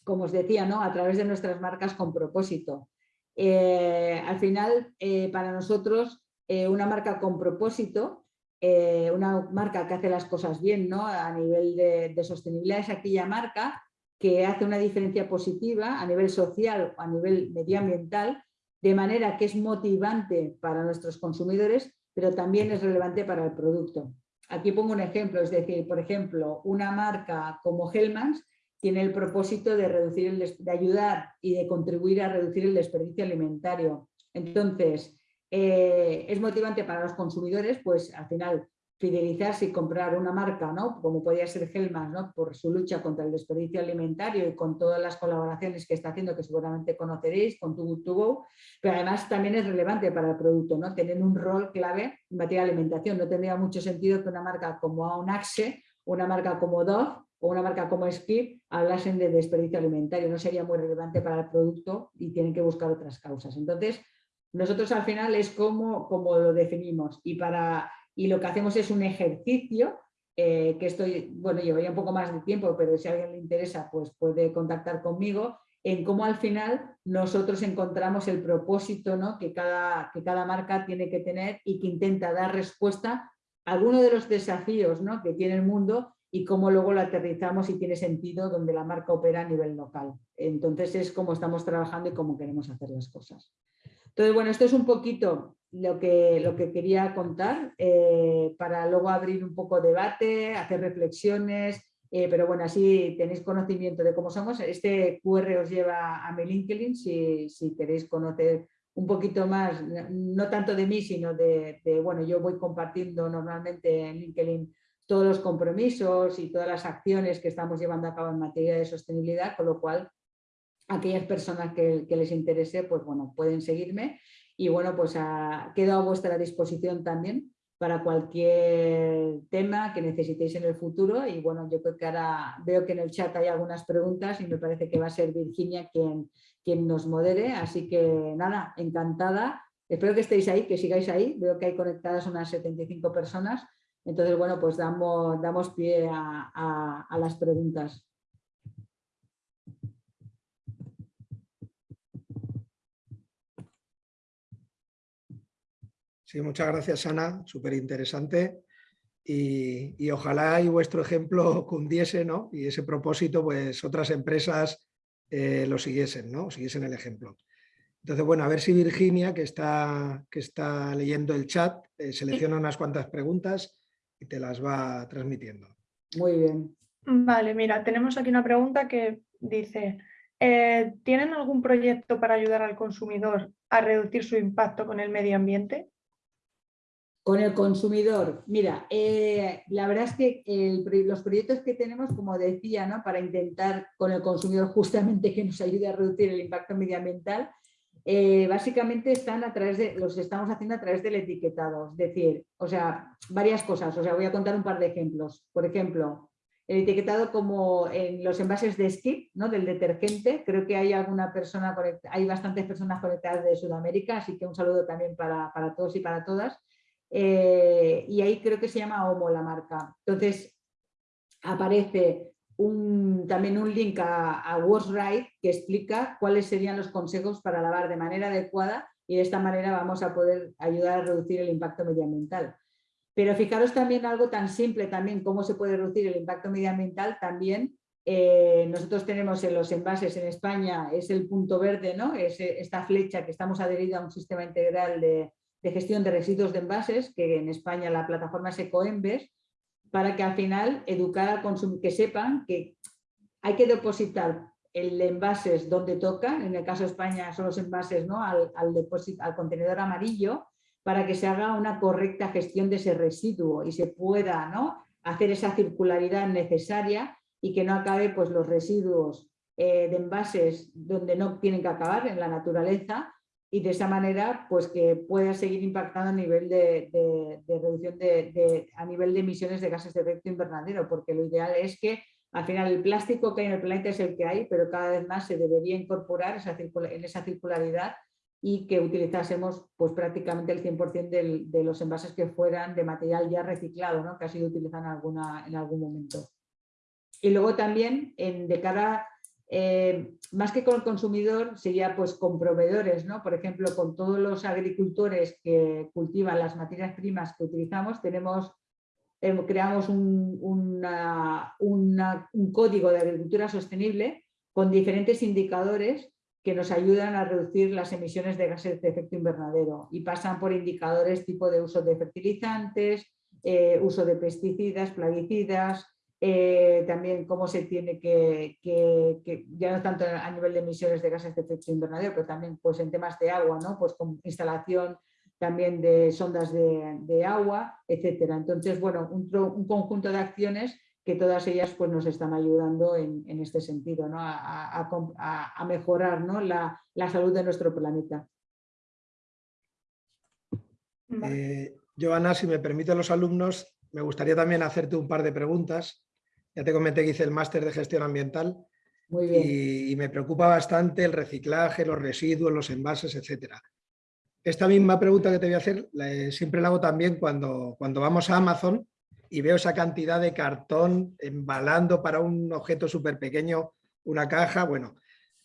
como os decía, ¿no? a través de nuestras marcas con propósito. Eh, al final, eh, para nosotros, eh, una marca con propósito, una marca que hace las cosas bien ¿no? a nivel de, sostenibilidad, es aquella marca que hace una diferencia positiva a nivel social o a nivel medioambiental, de manera que es motivante para nuestros consumidores, pero también es relevante para el producto. Aquí pongo un ejemplo, es decir, por ejemplo, una marca como Hellmann's tiene el propósito de, reducir de ayudar y de contribuir a reducir el desperdicio alimentario. Entonces, eh, es motivante para los consumidores, pues al final fidelizarse y comprar una marca, ¿no? como podría ser Hellman, ¿no? por su lucha contra el desperdicio alimentario y con todas las colaboraciones que está haciendo, que seguramente conoceréis, con Too Good To Go, pero además también es relevante para el producto, ¿no? tener un rol clave en materia de alimentación. No tendría mucho sentido que una marca como Aunaxe, una marca como Dove, o una marca como Skip hablasen de desperdicio alimentario, no sería muy relevante para el producto y tienen que buscar otras causas. Entonces, nosotros al final es como, como lo definimos y, para, y lo que hacemos es un ejercicio eh, que estoy, bueno, llevaría un poco más de tiempo, pero si a alguien le interesa, pues puede contactar conmigo, en cómo al final nosotros encontramos el propósito ¿no? que, cada, que cada marca tiene que tener y que intenta dar respuesta a alguno de los desafíos ¿no? que tiene el mundo y cómo luego lo aterrizamos y tiene sentido donde la marca opera a nivel local. Entonces es como estamos trabajando y cómo queremos hacer las cosas. Entonces, bueno, esto es un poquito lo que, lo que quería contar eh, para luego abrir un poco debate, hacer reflexiones, eh, pero bueno, así tenéis conocimiento de cómo somos. Este QR os lleva a mi LinkedIn si, si queréis conocer un poquito más, no tanto de mí, sino de, de, bueno, yo voy compartiendo normalmente en LinkedIn todos los compromisos y todas las acciones que estamos llevando a cabo en materia de sostenibilidad, con lo cual aquellas personas que, les interese, pues bueno, pueden seguirme y bueno, pues quedo a vuestra disposición también para cualquier tema que necesitéis en el futuro y bueno, yo creo que ahora veo que en el chat hay algunas preguntas y me parece que va a ser Virginia quien, quien nos modere, así que nada, encantada, espero que estéis ahí, que sigáis ahí, veo que hay conectadas unas 75 personas, entonces bueno, pues damos, damos pie a, a las preguntas. Sí, muchas gracias Ana, súper interesante y, y, ojalá y vuestro ejemplo cundiese ¿no? y ese propósito pues otras empresas eh, lo siguiesen, ¿no? siguiesen el ejemplo. Entonces, bueno, a ver si Virginia, que está, que está leyendo el chat, eh, selecciona unas cuantas preguntas y te las va transmitiendo. Muy bien. Vale, mira, tenemos aquí una pregunta que dice, eh, ¿tienen algún proyecto para ayudar al consumidor a reducir su impacto con el medio ambiente? Con el consumidor, mira, eh, la verdad es que los proyectos que tenemos, como decía, ¿no? para intentar con el consumidor justamente que nos ayude a reducir el impacto medioambiental, eh, básicamente están a través de, los estamos haciendo a través del etiquetado, es decir, o sea, varias cosas, o sea, voy a contar un par de ejemplos. Por ejemplo, el etiquetado como en los envases de skip, ¿no? del detergente, creo que hay alguna persona, hay bastantes personas conectadas de Sudamérica, así que un saludo también para, para todos y para todas eh, y ahí creo que se llama Homo la marca. Entonces aparece un, también un link a, a que explica cuáles serían los consejos para lavar de manera adecuada y de esta manera vamos a poder ayudar a reducir el impacto medioambiental. Pero fijaros también algo tan simple también, cómo se puede reducir el impacto medioambiental también. Eh, nosotros tenemos en los envases en España, es el punto verde, ¿no? es esta flecha que estamos adheridos a un sistema integral de, de gestión de residuos de envases, que en España la plataforma es Ecoembes, para que al final educar al consumidor, que sepan que hay que depositar el envases donde toca, en el caso de España son los envases ¿no? al, al, al contenedor amarillo, para que se haga una correcta gestión de ese residuo y se pueda ¿no? hacer esa circularidad necesaria y que no acabe pues, los residuos eh, de envases donde no tienen que acabar en la naturaleza y de esa manera pues que pueda seguir impactando a nivel de, de, reducción de, a nivel de emisiones de gases de efecto invernadero, porque lo ideal es que al final el plástico que hay en el planeta es el que hay, pero cada vez más se debería incorporar esa en esa circularidad y que utilizásemos pues prácticamente el 100% del, de los envases que fueran de material ya reciclado, ¿no? que ha sido utilizado en, alguna, en algún momento. Y luego también en, de cara eh, más que con el consumidor, sería pues con proveedores, ¿no? Por ejemplo, con todos los agricultores que cultivan las materias primas que utilizamos, eh, creamos un código de agricultura sostenible con diferentes indicadores que nos ayudan a reducir las emisiones de gases de efecto invernadero y pasan por indicadores tipo de uso de fertilizantes, eh, uso de pesticidas, plaguicidas, eh, también cómo se tiene que, que, que, ya no tanto a nivel de emisiones de gases de efecto invernadero, pero también pues, en temas de agua, ¿no? pues con instalación también de sondas de, de agua, etcétera. Entonces, bueno, un, un, conjunto de acciones que todas ellas pues, nos están ayudando en, en este sentido, ¿no? a, a, a, mejorar ¿no? la, la, salud de nuestro planeta. Eh, Joana, si me permiten los alumnos, me gustaría también hacerte un par de preguntas ya te comenté que hice el máster de gestión ambiental y, y, me preocupa bastante el reciclaje, los residuos, los envases, etc. Esta misma pregunta que te voy a hacer la, siempre la hago también cuando, cuando vamos a Amazon y veo esa cantidad de cartón embalando para un objeto súper pequeño una caja. Bueno,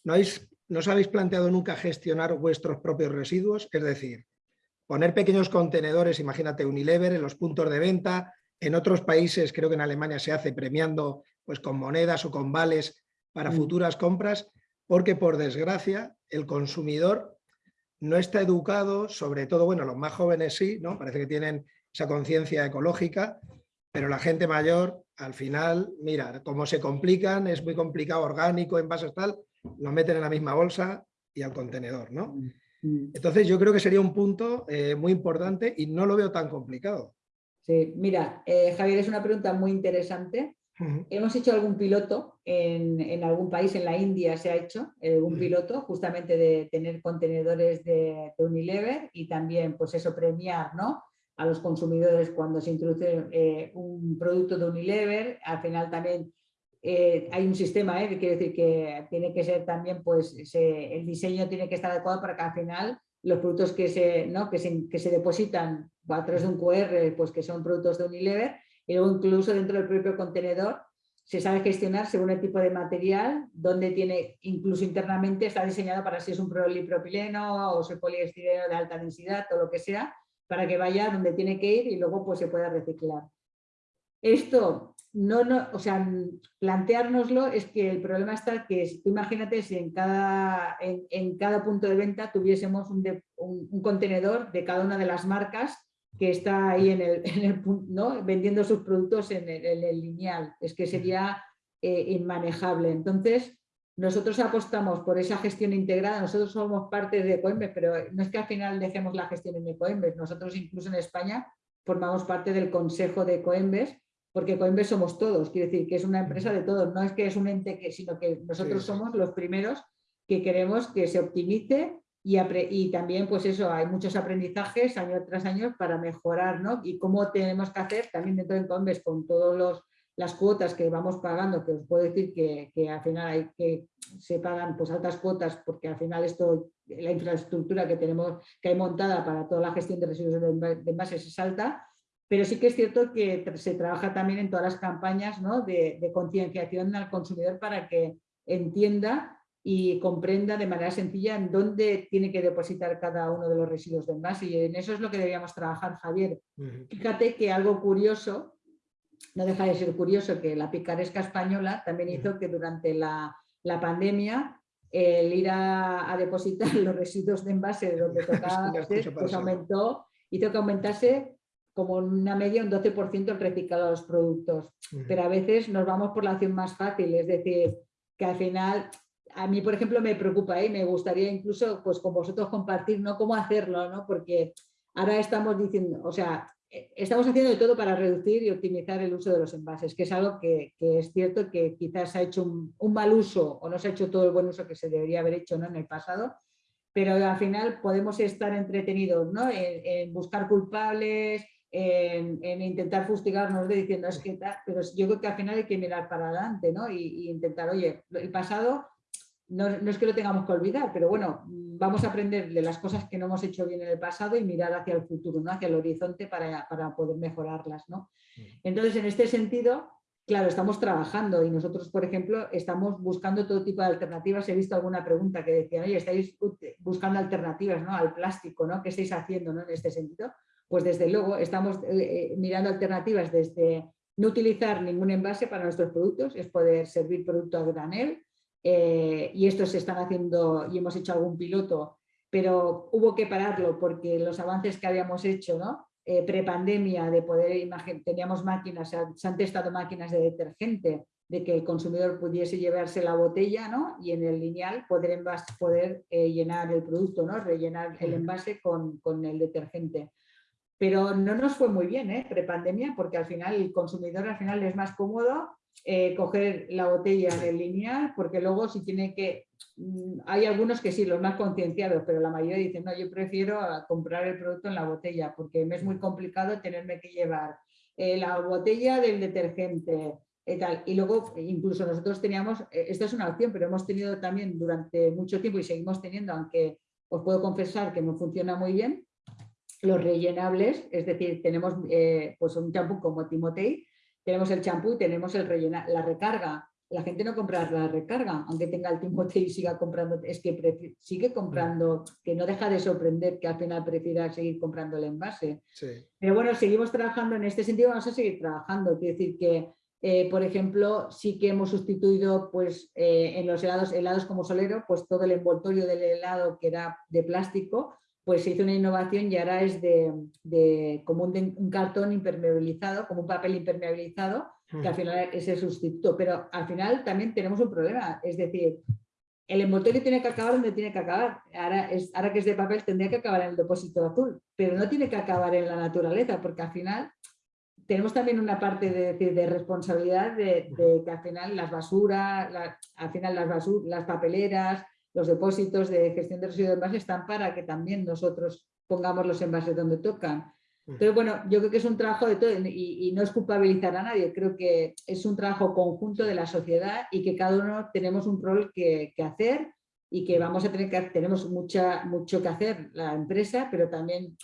¿no, habéis, ¿no os habéis planteado nunca gestionar vuestros propios residuos? Es decir, poner pequeños contenedores, imagínate Unilever, en los puntos de venta, En otros países, creo que en Alemania se hace premiando pues, con monedas o con vales para Mm. futuras compras, porque por desgracia el consumidor no está educado, sobre todo, bueno, los más jóvenes sí, ¿no? Parece que tienen esa conciencia ecológica, pero la gente mayor, al final, mira, como se complican, es muy complicado, orgánico, envases tal, lo meten en la misma bolsa y al contenedor, ¿no? Mm. Entonces yo creo que sería un punto eh, muy importante y no lo veo tan complicado. Sí, mira, eh, Javier, es una pregunta muy interesante. Hemos hecho algún piloto en, en algún país, en la India se ha hecho un Ujú. piloto justamente de tener contenedores de, de Unilever y también pues eso premiar ¿no? a los consumidores cuando se introduce eh, un producto de Unilever. Al final también eh, hay un sistema, ¿eh? que quiere decir que tiene que ser también, pues se- el diseño tiene que estar adecuado para que al final los productos que se, ¿no? que se, que se depositan a través de un QR, pues que son productos de Unilever, y luego incluso dentro del propio contenedor se sabe gestionar según el tipo de material, donde tiene, incluso internamente está diseñado para si es un polipropileno o si es poliestireno de alta densidad o lo que sea, para que vaya donde tiene que ir y luego pues se pueda reciclar. Esto, no, no, o sea, planteárnoslo es que el problema está que, tú imagínate si en cada, en, en cada punto de venta tuviésemos un- un contenedor de cada una de las marcas que está ahí en el, en el ¿no? vendiendo sus productos en el, en el lineal. Es que sería eh, inmanejable. Entonces, nosotros apostamos por esa gestión integrada, nosotros somos parte de Coembes, pero no es que al final dejemos la gestión en Coembes, nosotros incluso en España formamos parte del consejo de Coembes, porque Coembes somos todos, quiere decir que es una empresa de todos, no es que es un ente, que, sino que nosotros Sí, sí. somos los primeros que queremos que se optimice y, y también pues eso, hay muchos aprendizajes año tras año para mejorar, ¿no? Y cómo tenemos que hacer también dentro de Coembes con todos los las cuotas que vamos pagando, que os puedo decir que, que al final hay que se pagan pues altas cuotas porque al final esto, la infraestructura que tenemos que hay montada para toda la gestión de residuos de enva- de envases es alta, pero sí que es cierto que se trabaja también en todas las campañas ¿no? de, de concienciación al consumidor para que entienda y comprenda de manera sencilla en dónde tiene que depositar cada uno de los residuos de envase y en eso es lo que deberíamos trabajar, Javier. Ujú. Fíjate que algo curioso, no deja de ser curioso que la picaresca española también hizo que durante la, la pandemia el ir a, a depositar los residuos de envase de donde tocaba pues aumentó, hizo que aumentase como una media un 12% el reciclado de los productos. Pero a veces nos vamos por la opción más fácil, es decir, que al final, a mí por ejemplo me preocupa y me gustaría incluso pues con vosotros compartir ¿no? cómo hacerlo, ¿no? porque ahora estamos diciendo, o sea, eh, estamos haciendo de todo para reducir y optimizar el uso de los envases, que es algo que, que es cierto que quizás se ha hecho un, mal uso o no se ha hecho todo el buen uso que se debería haber hecho ¿no? en el pasado, pero al final podemos estar entretenidos ¿no? en, buscar culpables, en, en intentar fustigarnos de diciendo es que tal, pero yo creo que al final hay que mirar para adelante ¿no? y, y intentar, oye, el pasado no, no es que lo tengamos que olvidar, pero bueno, mm, vamos a aprender de las cosas que no hemos hecho bien en el pasado y mirar hacia el futuro, ¿no? hacia el horizonte para, para poder mejorarlas. ¿no? Entonces, en este sentido, claro, estamos trabajando y nosotros, por ejemplo, estamos buscando todo tipo de alternativas. He visto alguna pregunta que decía, oye, estáis buscando alternativas ¿no? al plástico, ¿no? ¿Qué estáis haciendo ¿no? en este sentido? Pues desde luego estamos eh, eh, mirando alternativas desde no utilizar ningún envase para nuestros productos, es poder servir producto a granel, eh, y esto se están haciendo y hemos hecho algún piloto, pero hubo que pararlo porque los avances que habíamos hecho, ¿no? Eh, prepandemia, de poder imagen, teníamos máquinas, se han, se han testado máquinas de detergente, de que el consumidor pudiese llevarse la botella ¿no? y en el lineal poder, envas- poder eh, llenar el producto, ¿no? rellenar el envase con, con el detergente. Pero no nos fue muy bien, ¿eh? prepandemia, porque al final el consumidor al final es más cómodo eh, coger la botella en lineal, porque luego si tiene que, mm, hay algunos que sí, los más concienciados, pero la mayoría dicen, no, yo prefiero comprar el producto en la botella, porque me es muy complicado tenerme que llevar eh, la botella del detergente y tal. Y luego incluso nosotros teníamos, eh, esto es una opción, pero hemos tenido también durante mucho tiempo y seguimos teniendo, aunque os puedo confesar que no funciona muy bien, los rellenables, es decir, tenemos eh, pues un champú como Timotei, tenemos el champú y tenemos el rellena, la recarga. La gente no compra la recarga, aunque tenga el Timote y siga comprando, es que sigue comprando, que no deja de sorprender que al final prefiera seguir comprando el envase. Pero bueno, seguimos trabajando en este sentido, vamos a seguir trabajando, quiere decir que eh, por ejemplo, sí que hemos sustituido pues, eh, en los helados, helados como solero, pues todo el envoltorio del helado que era de plástico, pues se hizo una innovación y ahora es de, como un, cartón impermeabilizado, como un papel impermeabilizado, que al final es el sustituto. Pero al final también tenemos un problema, es decir, el envoltorio tiene que acabar donde tiene que acabar. Ahora, es, ahora que es de papel tendría que acabar en el depósito azul, pero no tiene que acabar en la naturaleza, porque al final tenemos también una parte de, de responsabilidad de, que al final las basuras, al final las, las papeleras, los depósitos de gestión de residuos de envases están para que también nosotros pongamos los envases donde tocan. Pero bueno, yo creo que es un trabajo de todo y, no es culpabilizar a nadie, creo que es un trabajo conjunto de la sociedad y que cada uno tenemos un rol que, que hacer y que vamos a tener que, tenemos mucha, mucho que hacer la empresa, pero también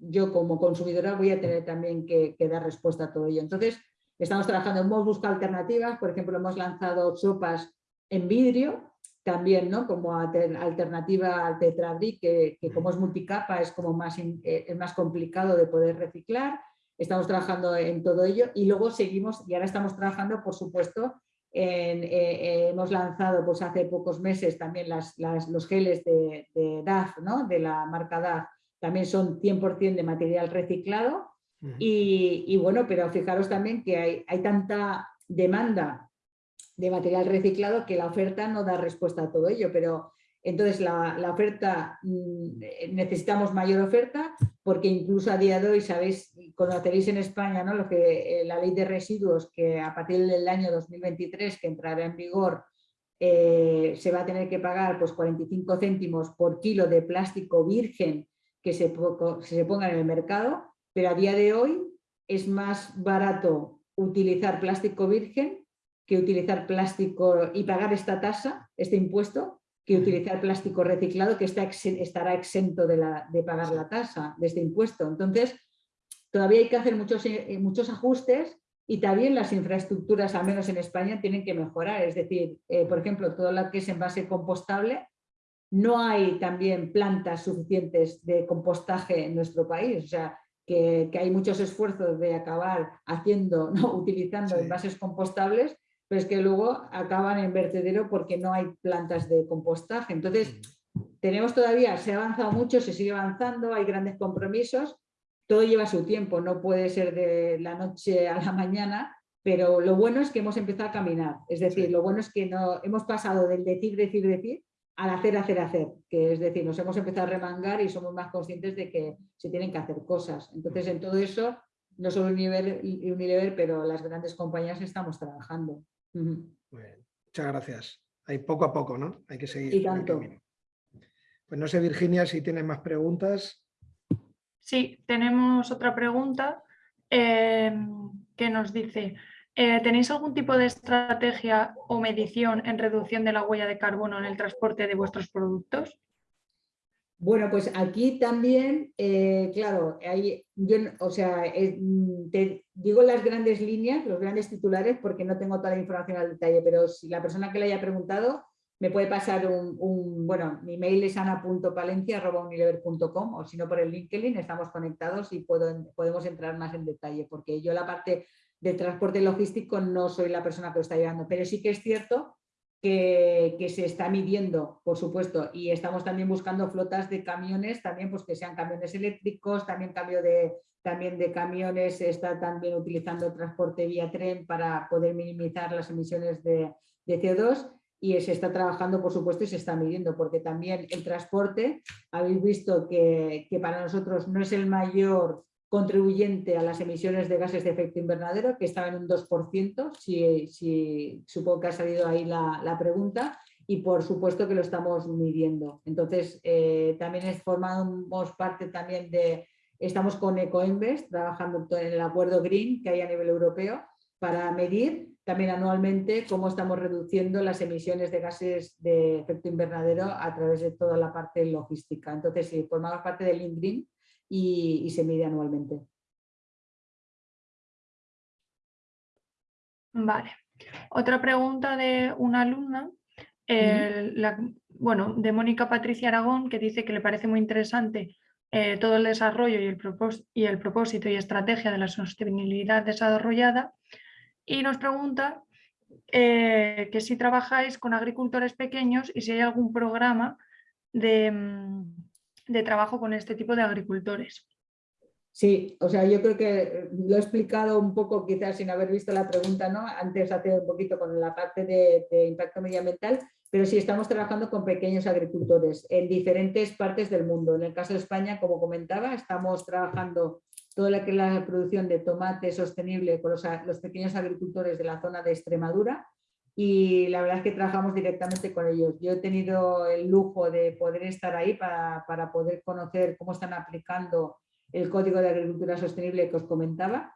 yo como consumidora voy a tener también que, dar respuesta a todo ello. Entonces, estamos trabajando, hemos buscado alternativas, por ejemplo, hemos lanzado sopas en vidrio, también ¿no? como alternativa al tetrabric, que, que, como es multicapa es como más, eh, es más complicado de poder reciclar. Estamos trabajando en todo ello y luego seguimos, y ahora estamos trabajando, por supuesto, en, eh, eh, hemos lanzado pues, hace pocos meses también las, los geles de, de DAF, ¿no? de la marca DAF, también son 100% de material reciclado y, bueno, pero fijaros también que hay, hay tanta demanda de material reciclado que la oferta no da respuesta a todo ello, pero entonces la, la, oferta, mm, necesitamos mayor oferta porque incluso a día de hoy, sabéis, conoceréis en España ¿no? lo que eh, la ley de residuos que a partir del año 2023 que entrará en vigor eh, se va a tener que pagar pues 45 céntimos por kilo de plástico virgen que se, se pongan en el mercado, pero a día de hoy es más barato utilizar plástico virgen que utilizar plástico y pagar esta tasa, este impuesto, que utilizar plástico reciclado que está, estará exento de, la, de, pagar la tasa de este impuesto. Entonces, todavía hay que hacer muchos, eh, muchos ajustes y también las infraestructuras, al menos en España, tienen que mejorar. Es decir, eh, por ejemplo, todo lo que es envase compostable, no hay también plantas suficientes de compostaje en nuestro país, o sea, que, hay muchos esfuerzos de acabar haciendo, ¿no? utilizando envases compostables, pero es que luego acaban en vertedero porque no hay plantas de compostaje. Entonces, mm. tenemos todavía, se ha avanzado mucho, se sigue avanzando, hay grandes compromisos, todo lleva su tiempo, no puede ser de la noche a la mañana, pero lo bueno es que hemos empezado a caminar, es decir, lo bueno es que no, hemos pasado del decir, decir, decir, al hacer, hacer, hacer, que es decir, nos hemos empezado a remangar y somos más conscientes de que se tienen que hacer cosas. Entonces, en todo eso, no solo Unilever, Unilever pero las grandes compañías estamos trabajando. Muchas gracias. Hay poco a poco, ¿no? Hay que seguir. Y tanto. Pues no sé, Virginia, si tienes más preguntas. Sí, tenemos otra pregunta eh, que nos dice, eh, ¿Tenéis algún tipo de estrategia o medición en reducción de la huella de carbono en el transporte de vuestros productos? Bueno, pues aquí también, eh, claro, hay, yo, o sea, te digo las grandes líneas, los grandes titulares, porque no tengo toda la información al detalle, pero si la persona que le haya preguntado me puede pasar un, bueno, mi mail es ana.palencia.unilever.com o si no por el LinkedIn, estamos conectados y puedo, podemos entrar más en detalle, porque yo la parte de transporte logístico no soy la persona que lo está llevando, pero sí que es cierto que, se está midiendo, por supuesto, y estamos también buscando flotas de camiones, también pues que sean camiones eléctricos, también cambio de, también de camiones, se está también utilizando transporte vía tren para poder minimizar las emisiones de, CO2 y se está trabajando, por supuesto, y se está midiendo, porque también el transporte, habéis visto que, que para nosotros no es el mayor contribuyente a las emisiones de gases de efecto invernadero, que estaba en un 2%, si, supongo que ha salido ahí la, pregunta, y por supuesto que lo estamos midiendo. Entonces, eh, también formamos parte también de, estamos con EcoInvest, trabajando en el acuerdo Green que hay a nivel europeo, para medir también anualmente cómo estamos reduciendo las emisiones de gases de efecto invernadero a través de toda la parte logística. Entonces, si formamos parte del INGREEN, y, se mide anualmente. Vale. Otra pregunta de una alumna, eh, la- bueno, de Mónica Patricia Aragón, que dice que le parece muy interesante eh, todo el desarrollo y el, propós- y el propósito y estrategia de la sostenibilidad desarrollada y nos pregunta eh, que si trabajáis con agricultores pequeños y si hay algún programa de, mm, de trabajo con este tipo de agricultores. Sí, o sea, yo creo que lo he explicado un poco, quizás sin haber visto la pregunta, ¿no? Antes hace un poquito con la parte de, impacto medioambiental, pero sí estamos trabajando con pequeños agricultores en diferentes partes del mundo. En el caso de España, como comentaba, estamos trabajando toda la la producción de tomate sostenible con los pequeños agricultores de la zona de Extremadura y la verdad es que trabajamos directamente con ellos. Yo he tenido el lujo de poder estar ahí para, para poder conocer cómo están aplicando el Código de Agricultura Sostenible que os comentaba.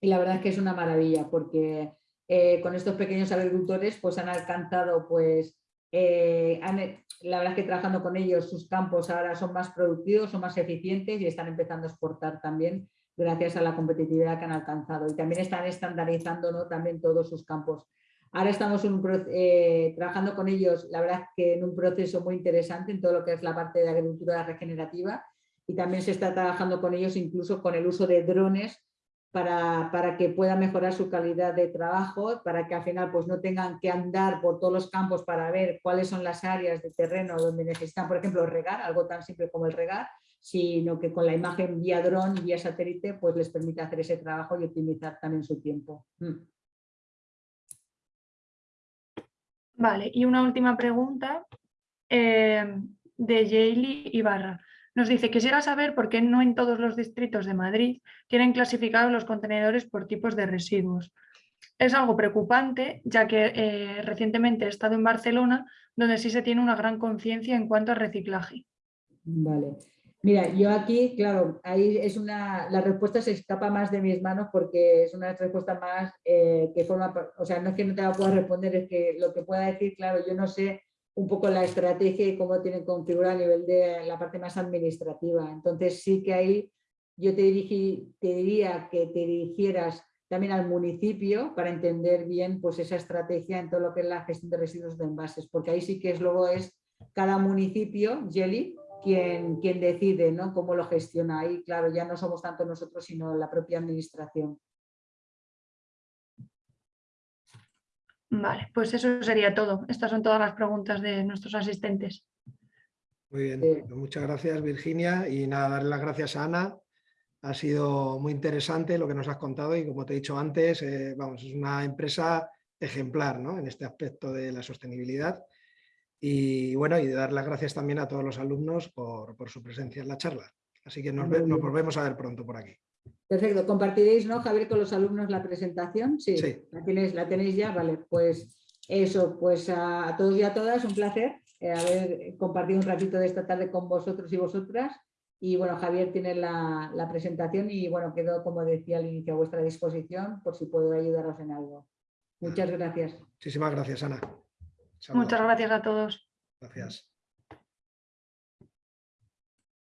Y la verdad es que es una maravilla porque eh, con estos pequeños agricultores pues han alcanzado, pues, eh, han- la verdad es que trabajando con ellos sus campos ahora son más productivos, son más eficientes y están empezando a exportar también gracias a la competitividad que han alcanzado. Y también están estandarizando ¿no? también todos sus campos. Ahora estamos eh, trabajando con ellos, la verdad que en un proceso muy interesante en todo lo que es la parte de agricultura regenerativa y también se está trabajando con ellos incluso con el uso de drones para, para que pueda mejorar su calidad de trabajo, para que al final pues, no tengan que andar por todos los campos para ver cuáles son las áreas de terreno donde necesitan, por ejemplo, regar, algo tan simple como el regar, sino que con la imagen vía dron vía satélite pues les permite hacer ese trabajo y optimizar también su tiempo. Mm. Vale, y una última pregunta eh, de Yaeli Ibarra. Nos dice, quisiera saber por qué no en todos los distritos de Madrid tienen clasificados los contenedores por tipos de residuos. Es algo preocupante, ya que eh, recientemente he estado en Barcelona, donde sí se tiene una gran conciencia en cuanto a reciclaje. Vale. Mira, yo aquí, claro, ahí es una, la respuesta se escapa más de mis manos porque es una respuesta más eh, que forma, o sea, no es que no te la pueda responder, es que lo que pueda decir, claro, yo no sé un poco la estrategia y cómo tienen configurada a nivel de la parte más administrativa. Entonces sí que ahí yo te, dirigí, te diría que te dirigieras también al municipio para entender bien pues, esa estrategia en todo lo que es la gestión de residuos de envases, porque ahí sí que es luego es cada municipio, Jelly, quien, quien decide ¿no? cómo lo gestiona. Ahí, claro, ya no somos tanto nosotros, sino la propia administración. Vale, pues eso sería todo. Estas son todas las preguntas de nuestros asistentes. Muy bien, Sí. pues muchas gracias Virginia y nada, darle las gracias a Ana. Ha sido muy interesante lo que nos has contado y como te he dicho antes, eh, vamos, es una empresa ejemplar ¿no? en este aspecto de la sostenibilidad. Y bueno, y dar las gracias también a todos los alumnos por, por su presencia en la charla. Así que nos, volvemos a ver pronto por aquí. Perfecto, compartiréis, ¿no, Javier, con los alumnos la presentación? Sí, Sí. ¿La, tienes, la tenéis ya, vale. Pues eso, pues a, a todos y a todas, un placer eh, haber compartido un ratito de esta tarde con vosotros y vosotras. Y bueno, Javier tiene la, la presentación y bueno, quedo, como decía al inicio, a vuestra disposición por si puedo ayudaros en algo. Muchas gracias. Muchísimas gracias, Ana. Saludos. Muchas gracias a todos. Gracias.